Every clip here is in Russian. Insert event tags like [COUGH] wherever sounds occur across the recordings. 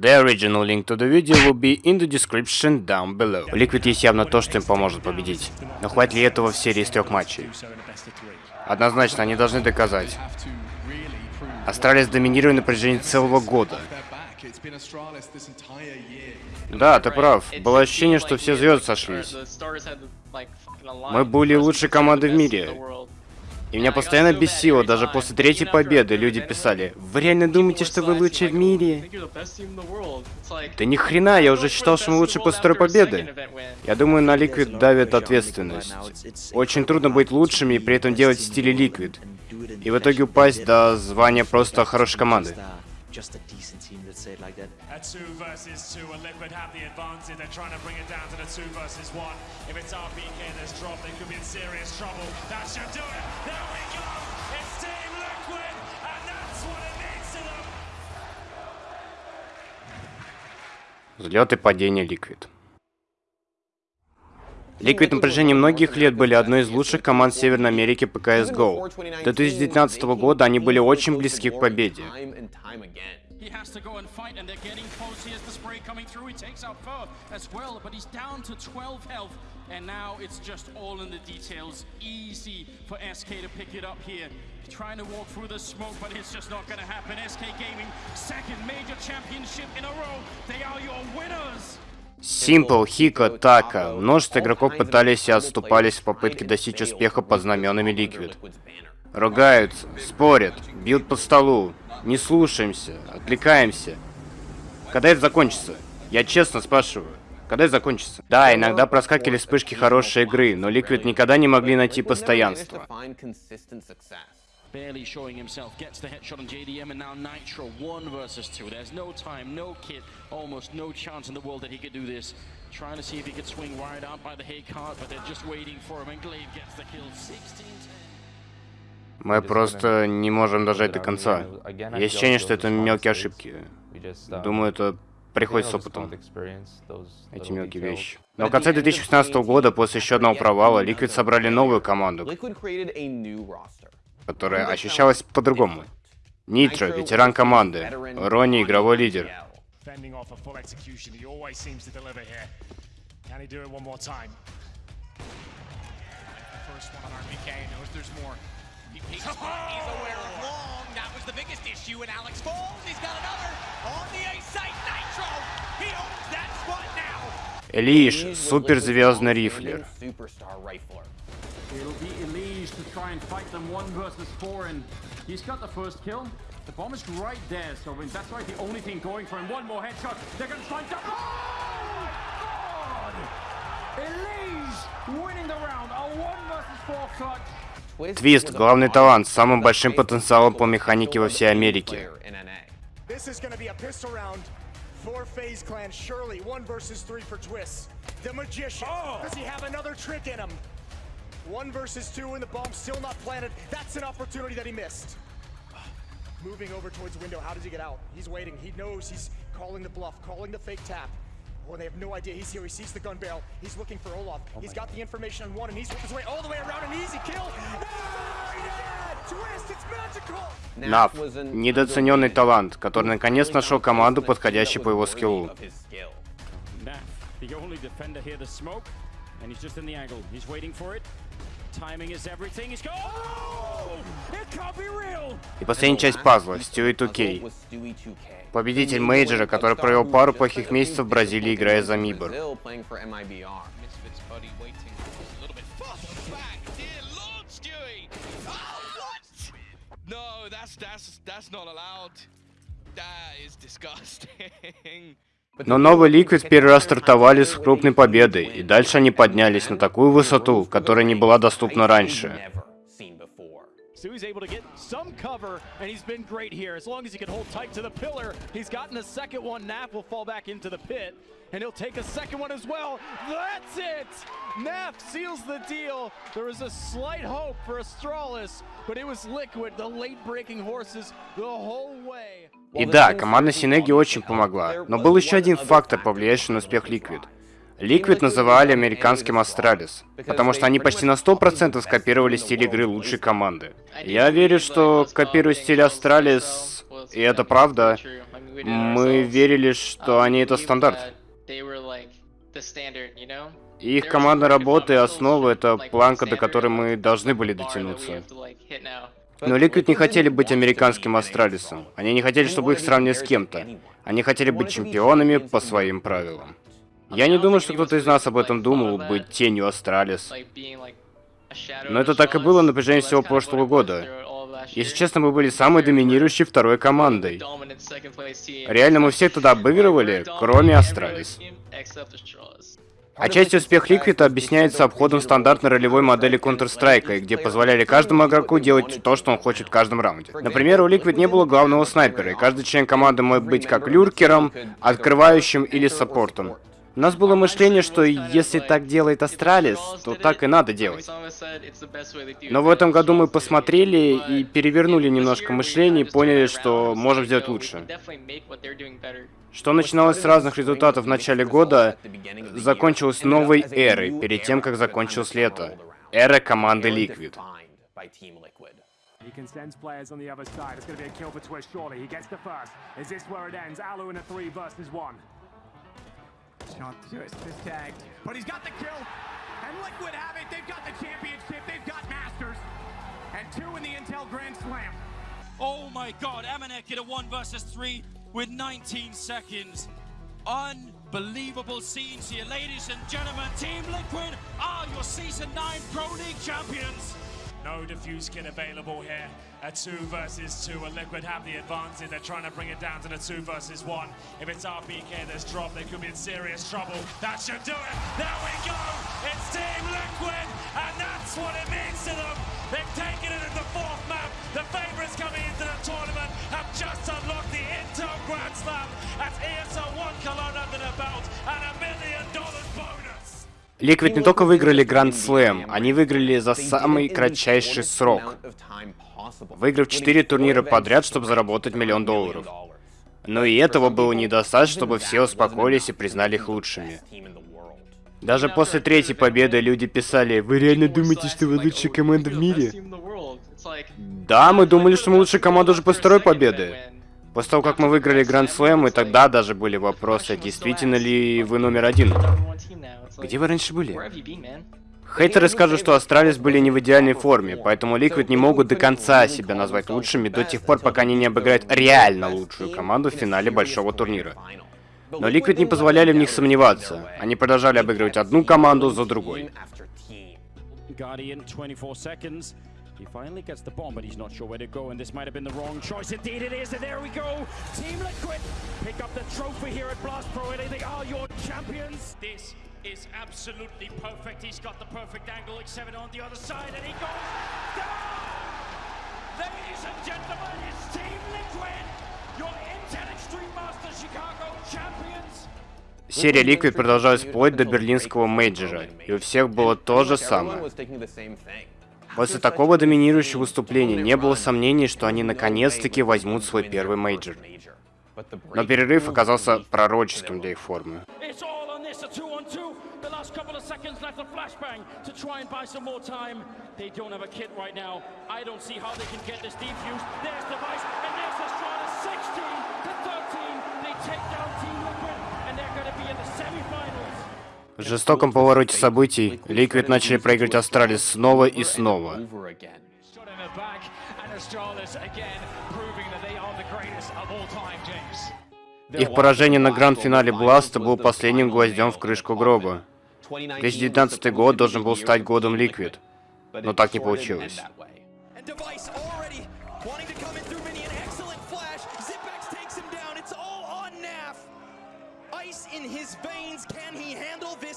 The original link to the video will be in the description down below. У Liquid есть явно то, что им поможет победить. Но хватит ли этого в серии из трех матчей? Однозначно, они должны доказать. Астралис доминирует на протяжении целого года. Да, ты прав. Было ощущение, что все звезды сошлись. Мы были лучшей командой в мире. И меня постоянно бесило, даже после третьей победы люди писали, «Вы реально думаете, что вы лучшие в мире?» Да ни хрена, я уже считал, что мы лучше после второй победы. Я думаю, на Liquid давит ответственность. Очень трудно быть лучшими и при этом делать в стиле Liquid. И в итоге упасть до звания просто хорошей команды say it like that. A two versus two, and Liquid have the advantage. They're trying to bring it down to the two versus one. If it's RPK that's dropped, they could be in serious trouble. That should do it. There we go. It's Team Liquid, and that's what it means to them. Взлет и падение Liquid. Liquid на протяжении многих лет были одной из лучших команд Северной Америки по CSGO. До 2019 года они были очень близки к победе. He has to go and fight, and they're getting close. He has the spray coming through. He takes out Fur as well, but he's down to 12 health. And now it's just all in the details. Easy for SK to pick it up here. Trying to walk through the smoke, but it's just not going to happen. SK Gaming, second major championship in a row. They are your winners. Simple, Хика, Така. Множество игроков пытались и отступались в попытке достичь успеха под знаменами Liquid. Ругаются, спорят, бьют по столу. Не слушаемся, отвлекаемся. Когда это закончится? Я честно спрашиваю. Когда это закончится? Да, иногда проскакивали вспышки хорошей игры, но Liquid никогда не могли найти постоянство. barely showing himself, gets the headshot on JDM, and now Nitro, one versus two. There's no time, no kit, almost no chance in the world that he could do this. Trying to see if he could swing wide out by the hay cart, but they're just waiting for him, and Glaive gets the kill 16 Мы просто не можем дожать до конца. Есть ощущение, что это мелкие ошибки. Думаю, это приходит с опытом. Эти мелкие вещи. Но в конце 2016 года, после еще одного провала, Liquid собрали новую команду которая ощущалась по-другому. Нитро, ветеран команды. Ронни, игровой лидер. Элиш, суперзвездный рифлер. It'll be Elise to try and fight them one versus four, and he's got the first kill. The bomb is right there, so that's right the only thing going for him. One more headshot. They're gonna try and... Oh, God! Elise winning the round. A one versus four clutch. Твист – главный талант с самым большим потенциалом по механике во всей Америке. For FaZe Clan, surely one versus three for Twist. The Magician. Oh. Does he have another trick in him? One versus two, and the bomb still not planted. That's an opportunity that he missed. Moving over towards the window. How does he get out? He's waiting. He knows he's calling the bluff, calling the fake tap. Oh, they have no idea. He's here. He sees the gun barrel. He's looking for Olaf. Oh he's got God. the information on one, and he's working his way all the way around. An easy kill. Нав. Недооцененный талант, который наконец нашел команду, подходящую по его скиллу. And he's just in the angle. He's waiting for it. Oh! И последняя часть пазла. Stewie 2K. Победитель мейджора, который провел пару плохих месяцев в Бразилии, играя за Мибор. No, that's that's that's not allowed. That is disgusting. [LAUGHS] Но новый Liquid первый раз стартовали с крупной победой, и дальше они поднялись на такую высоту, которая не была доступна раньше. Stewie's able to get some cover, and he's been great here. As long as he can hold tight to the pillar, he's gotten the second one. Nap will fall back into the pit, and he'll take a second one as well. That's it! Nap seals the deal. There was a slight hope for Astralis, but it was Liquid, the late-breaking horses, the whole way. И да, команда Синеги очень помогла, но был еще один фактор, повлияющий на успех Liquid – Liquid называли американским Astralis, потому что они почти на 100% скопировали стиль игры лучшей команды. Я верю, что копируя стиль Astralis, и это правда, Мы верили, что они это стандарт. их командная работа и основа — это планка, до которой мы должны были дотянуться. Но Liquid не хотели быть американским Астралисом. Они не хотели, чтобы их сравнили с кем-то. Они хотели быть чемпионами по своим правилам. Я не думаю, что кто-то из нас об этом думал, быть тенью Astralis. Но это так и было на протяжении всего прошлого года. Если честно, мы были самой доминирующей второй командой. Реально, мы всех туда обыгрывали, кроме Astralis. Отчасти успех Liquid объясняется обходом стандартной ролевой модели Counter-Strike, где позволяли каждому игроку делать то, что он хочет в каждом раунде. Например, у Liquid не было главного снайпера, и каждый член команды мог быть как люркером, открывающим или саппортом. У нас было мышление, что если так делает Astralis, то так и надо делать. Но в этом году мы посмотрели и перевернули немножко мышление и поняли, что можем сделать лучше. Что начиналось с разных результатов в начале года, закончилось новой эрой, перед тем, как закончилось лето. Эра команды Liquid. He. Shot Twist is tagged. But he's got the kill. And Liquid have it. They've got the championship. They've got Masters. And two in the Intel Grand Slam. Oh my god, Amanek in a one versus three with 19 seconds. Unbelievable scenes here, ladies and gentlemen. Team Liquid are your Season 9 Pro League champions. No defuse kit available here. A two versus two. A Liquid have the advantage. They're trying to bring it down to the two versus one. If it's RPK that's dropped, they could be in serious trouble. That should do it. There we go. It's Team Liquid, and that's what it means to them. They've taken it in the fourth map. The favorites coming into the tournament have just unlocked the Intel Grand Slam. That's ESL 1 Cologne under the belt and a million dollars Liquid не только выиграли Гранд Слэм, они выиграли за самый кратчайший срок. Выиграв 4 турнира подряд, чтобы заработать миллион долларов. Но и этого было недостаточно, чтобы все успокоились и признали их лучшими. Даже после третьей победы люди писали, «Вы реально думаете, что вы лучшая команда в мире?» Да, мы думали, что мы лучшая команда уже после второй победы. После того, как мы выиграли Гранд Слэм, и тогда даже были вопросы, действительно ли вы номер один. Где вы раньше были? Хейтеры скажут, что Astralis были не в идеальной форме, поэтому Liquid не могут до конца себя назвать лучшими до тех пор, пока они не обыграют реально лучшую команду в финале большого турнира. Но Liquid не позволяли в них сомневаться. Они продолжали обыгрывать одну команду за другой. He finally gets the bomb, but he's not sure where to go, and this might have been the wrong choice. Indeed it is, and there we go! Team Liquid pick up the trophy here at Blast Pro, and they are your champions! This is absolutely perfect. He's got the perfect angle, X7 on the other side, and he goes down! Ladies and gentlemen, it's Team Liquid, your Intel Extreme Masters Chicago champions! Серия Liquid продолжалась вплоть до берлинского мейджора, и у всех было то же самое. После такого доминирующего выступления не было сомнений, что они наконец-таки возьмут свой первый мейджор. Но перерыв оказался пророческим для их формы. В жестоком повороте событий Liquid начали проигрывать Astralis снова и снова. Их поражение на гранд-финале Бласта был последним гвоздем в крышку гроба. 2019 год должен был стать годом Liquid, но так не получилось.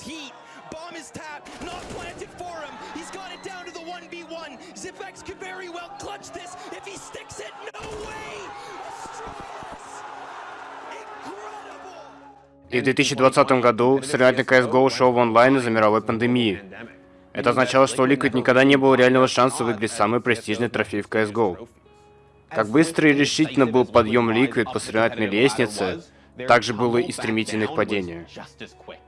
Heat? Bomb is tapped, not planted for him. He's got it down to the 1v1. Zipex could very well clutch this if he sticks it. No way! И в 2020 году соревновательный CSGO ушел в онлайн из-за мировой пандемии. Это означало, что у Liquid никогда не было реального шанса выиграть самый престижный трофей в CSGO. Как быстро и решительно был подъем Liquid по соревновательной лестнице, также было и стремительных падения. Nice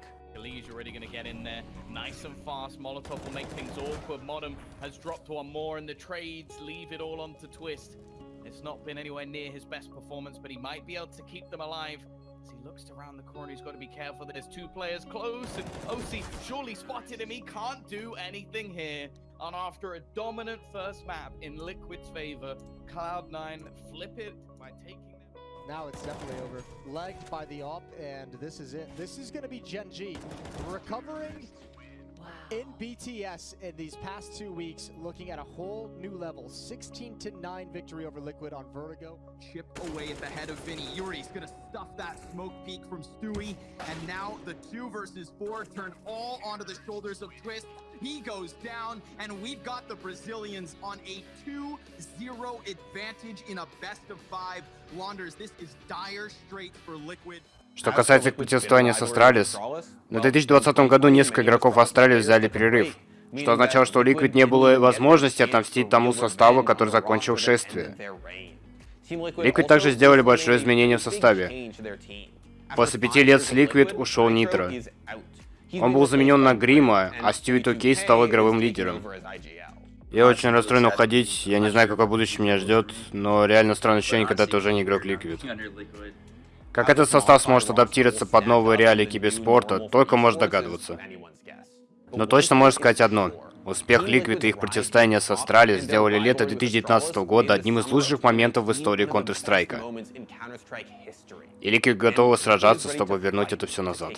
and fast, Molotov will make things awkward. Modem has dropped one more and the trades leave it all on to Twist. It's not been anywhere near his best performance, but he might be able to keep them alive. As he looks around the corner, he's got to be careful. There's two players close, and OC surely spotted him. He can't do anything here. And after a dominant first map in Liquid's favor, Cloud9 flip it by taking them. Now it's definitely over. Legged by the op, and this is it. This is going to be Gen G. Recovering in BTS in these past two weeks, looking at a whole new level. 16 to 9 victory over Liquid on Vertigo. Chip away at the head of Vinny. Yuri's gonna stuff that smoke peak from Stewie. And now the two versus four turn all onto the shoulders of Twist. He goes down, and we've got the Brazilians on a 2-0 advantage in a best of five. Launders, this is dire straits for Liquid. Что касается противостояния с Astralis, в 2020 году несколько игроков Astralis взяли перерыв, что означало, что у Liquid не было возможности отомстить тому составу, который закончил шествие. Liquid также сделали большое изменение в составе. После пяти лет с Liquid ушел Нитро. Он был заменен на Грима, а Стюи Токей стал игровым лидером. Я очень расстроен уходить, я не знаю, какое будущее меня ждет, но реально странное ощущение, когда ты уже не игрок Liquid. Как этот состав сможет адаптироваться под новые реалии киберспорта, только может догадываться. Но точно можно сказать одно. Успех Liquid и их противостояние с Астрали сделали лето 2019 года одним из лучших моментов в истории Counter-Strike. И Liquid готовы сражаться, чтобы вернуть это все назад.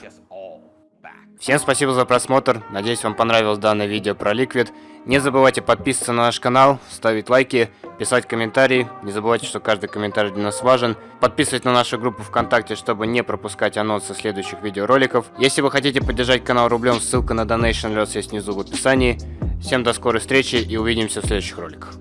Всем спасибо за просмотр, надеюсь вам понравилось данное видео про Liquid. Не забывайте подписываться на наш канал, ставить лайки, писать комментарии. Не забывайте, что каждый комментарий для нас важен. Подписывайтесь на нашу группу ВКонтакте, чтобы не пропускать анонсы следующих видеороликов. Если вы хотите поддержать канал рублем, ссылка на Donation Alerts есть внизу в описании. Всем до скорой встречи и увидимся в следующих роликах.